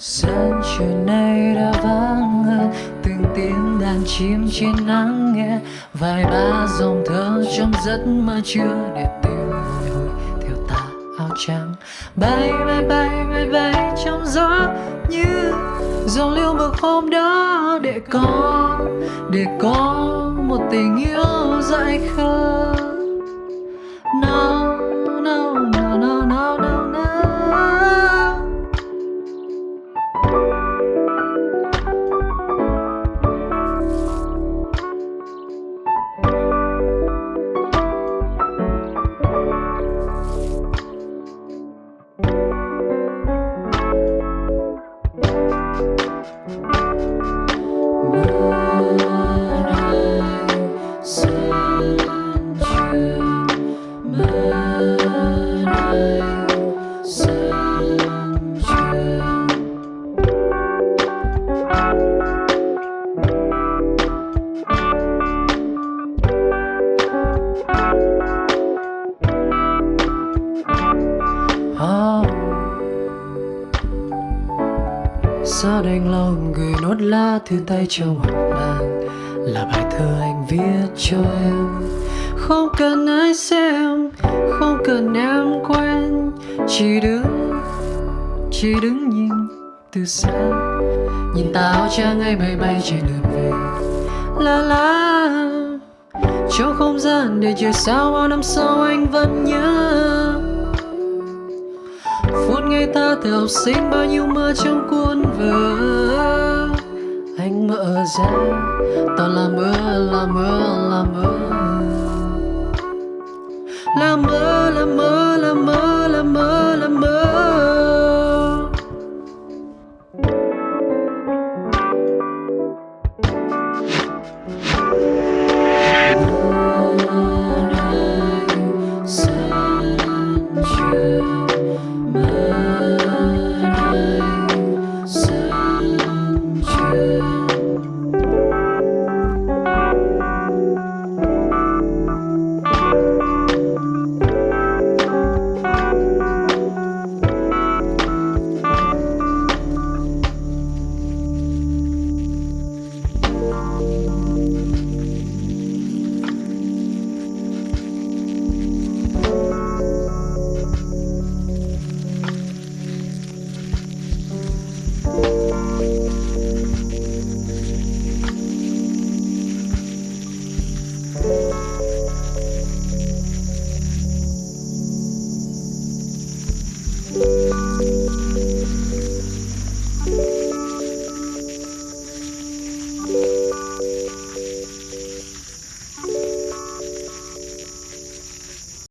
Sunshine night of chim trên nắng nghe. Vài ba dòng thơ trong giấc mơ chưa để tìm hồi theo ta áo trắng. Bay bay bay bay bay trong gió như dòng liêu mực hôm đó. Để có để có một tình yêu dại khờ. Sao đành lòng gửi nốt lá thư tay trong hộp nàng Là bài thơ anh viết cho em. Không cần ai xem, Không cần em quen. Chỉ đứng Chỉ đứng nhìn từ xa. Nhìn tao trăng ngay bay bay trên đường về. La la, Trong không gian để trời sao bao năm sau anh vẫn nhớ phút ta từ học sinh bao nhiêu mơ trong cuốn vở. Anh mở ra ta là là mơ là mơ là mơ là mơ là mơ là mơ